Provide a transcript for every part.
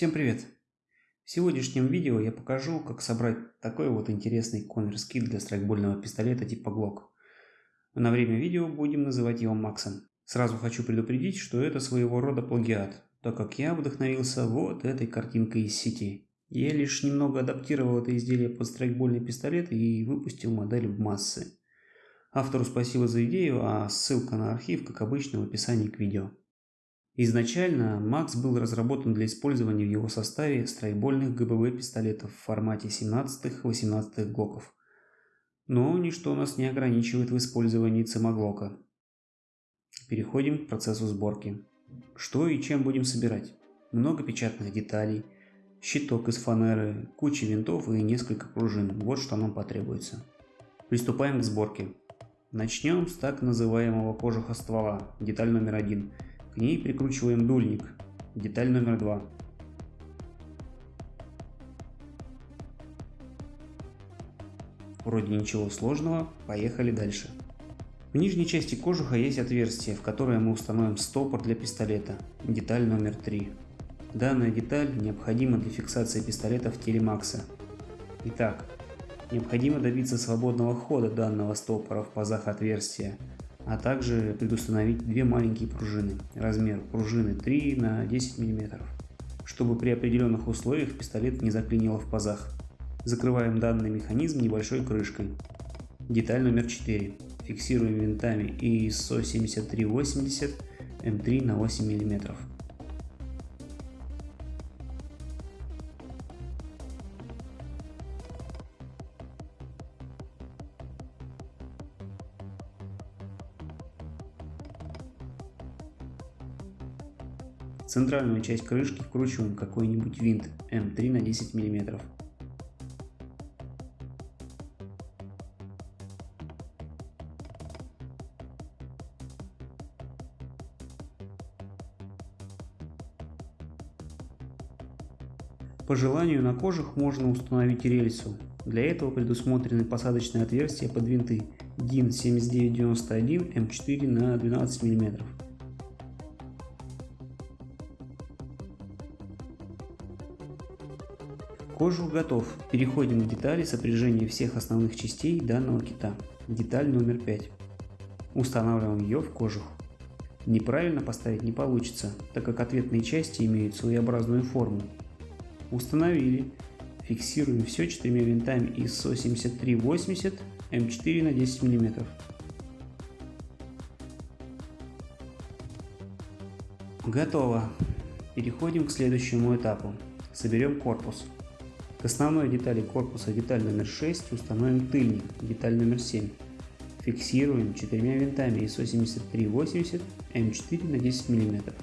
Всем привет! В сегодняшнем видео я покажу, как собрать такой вот интересный конверс-кит для страйкбольного пистолета типа Glock. На время видео будем называть его Максом. Сразу хочу предупредить, что это своего рода плагиат, так как я вдохновился вот этой картинкой из сети. Я лишь немного адаптировал это изделие под страйкбольный пистолет и выпустил модель в массы. Автору спасибо за идею, а ссылка на архив, как обычно, в описании к видео. Изначально Макс был разработан для использования в его составе страйкбольных ГБВ пистолетов в формате 17-18 глоков. Но ничто нас не ограничивает в использовании цимоглока. Переходим к процессу сборки. Что и чем будем собирать? Много печатных деталей, щиток из фанеры, куча винтов и несколько пружин. Вот что нам потребуется. Приступаем к сборке. Начнем с так называемого кожуха ствола, деталь номер один – к ней прикручиваем дульник. Деталь номер два. Вроде ничего сложного, поехали дальше. В нижней части кожуха есть отверстие, в которое мы установим стопор для пистолета, деталь номер 3. Данная деталь необходима для фиксации пистолета в теле Макса. Итак, необходимо добиться свободного хода данного стопора в пазах отверстия, а также предустановить две маленькие пружины. Размер пружины 3 на 10 мм, чтобы при определенных условиях пистолет не заклинило в пазах. Закрываем данный механизм небольшой крышкой. Деталь номер 4. Фиксируем винтами ISO 7380 М3 на 8 мм. Центральную часть крышки вкручиваем какой-нибудь винт М3 на 10 мм. По желанию на кожух можно установить рельсу. Для этого предусмотрены посадочные отверстия под винты DIN 7991 М4 на 12 мм. Кожух готов. Переходим к детали сопряжения всех основных частей данного кита. Деталь номер 5. Устанавливаем ее в кожух. Неправильно поставить не получится, так как ответные части имеют своеобразную форму. Установили. Фиксируем все четырьмя винтами ISO 7380 М4 на 10 мм. Готово. Переходим к следующему этапу. Соберем корпус. К основной детали корпуса деталь номер 6 установим тыльник, деталь номер 7. Фиксируем четырьмя винтами ISO 7380 М4 на 10 мм.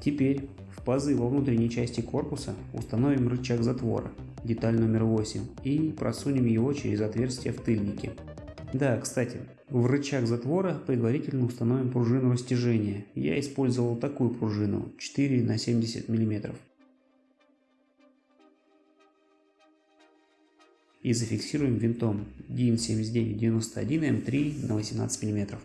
Теперь пазы во внутренней части корпуса установим рычаг затвора, деталь номер 8, и просунем его через отверстие в тыльнике. Да, кстати, в рычаг затвора предварительно установим пружину растяжения. Я использовал такую пружину 4 на 70 мм. И зафиксируем винтом DIN 7991 М3 на 18 мм.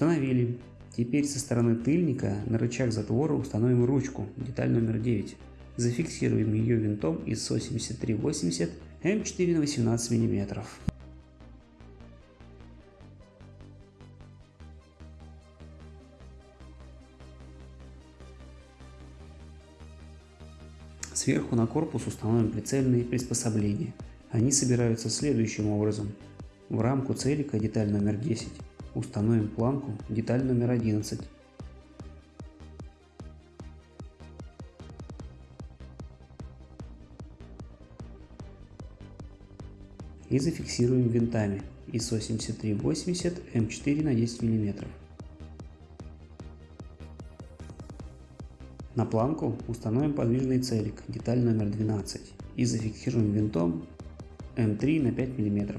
Установили. Теперь со стороны тыльника на рычаг затвора установим ручку, деталь номер 9. Зафиксируем ее винтом из 8380 М4 на 18 мм. Сверху на корпус установим прицельные приспособления. Они собираются следующим образом. В рамку целика деталь номер 10 Установим планку, деталь номер 11. И зафиксируем винтами ISO 7380 М4 на 10 мм. На планку установим подвижный целик, деталь номер 12, и зафиксируем винтом М3 на 5 мм.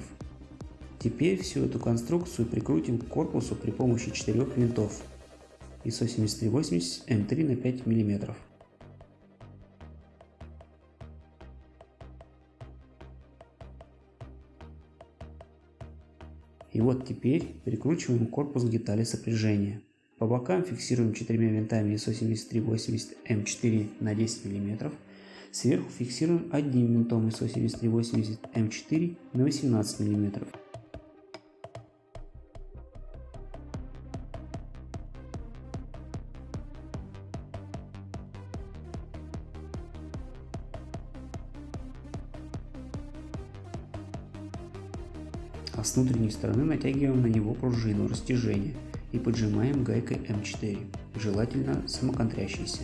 Теперь всю эту конструкцию прикрутим к корпусу при помощи четырех винтов ISO 7380 М3 на 5 мм. И вот теперь прикручиваем корпус к детали сопряжения. По бокам фиксируем четырьмя винтами ISO 7380 М4 на 10 мм. Сверху фиксируем одним винтом ISO 7380 М4 на 18 мм. А с внутренней стороны натягиваем на него пружину растяжения и поджимаем гайкой М4, желательно самоконтрящейся.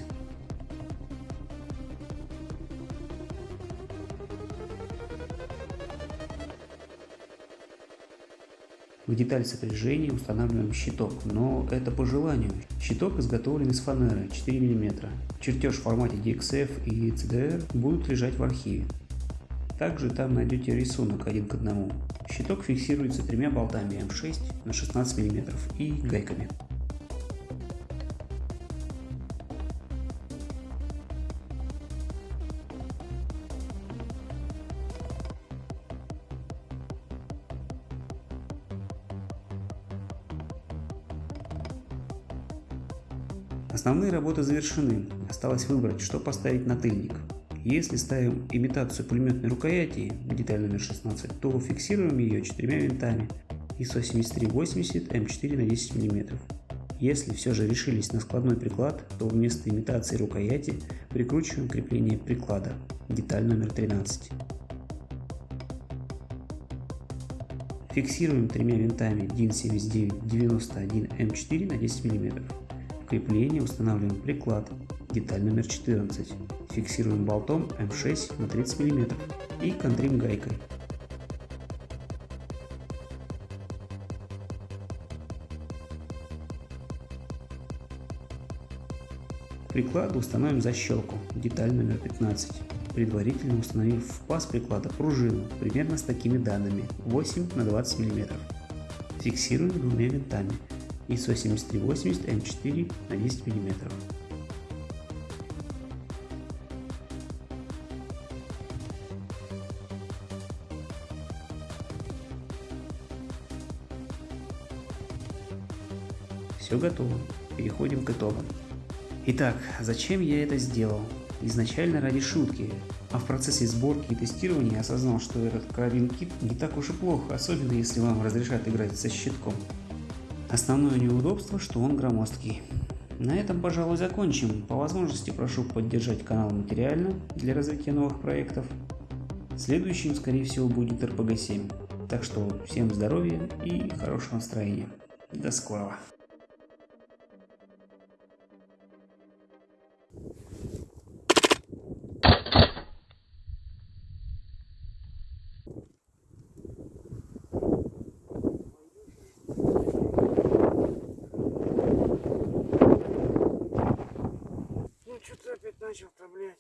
В деталь сопряжения устанавливаем щиток, но это по желанию. Щиток изготовлен из фанеры 4 мм. Чертеж в формате DXF и CDR будут лежать в архиве. Также там найдете рисунок один к одному. Щиток фиксируется тремя болтами М6 на 16 мм и гайками. Основные работы завершены, осталось выбрать, что поставить на тыльник. Если ставим имитацию пулеметной рукояти, деталь номер 16, то фиксируем ее четырьмя винтами ISO 7380 М4 на 10 мм. Если все же решились на складной приклад, то вместо имитации рукояти прикручиваем крепление приклада, деталь номер 13. Фиксируем тремя винтами DIN 7991 М4 на 10 мм. Крепление устанавливаем приклад, деталь номер 14. Фиксируем болтом М6 на 30 мм и контрим гайкой. Прикладу установим защелку, деталь номер 15, предварительно установив в паз приклада пружину примерно с такими данными 8 на 20 мм. Фиксируем двумя винтами ISO 7380 М4 на 10 мм. Все готово. Переходим к итогам. Итак, зачем я это сделал? Изначально ради шутки, а в процессе сборки и тестирования осознал, что этот карабин кит не так уж и плохо, особенно если вам разрешат играть со щитком. Основное неудобство, что он громоздкий. На этом, пожалуй, закончим. По возможности прошу поддержать канал материально для развития новых проектов. Следующим, скорее всего, будет RPG 7. Так что всем здоровья и хорошего настроения. До скорого. Опять начал-то, блядь?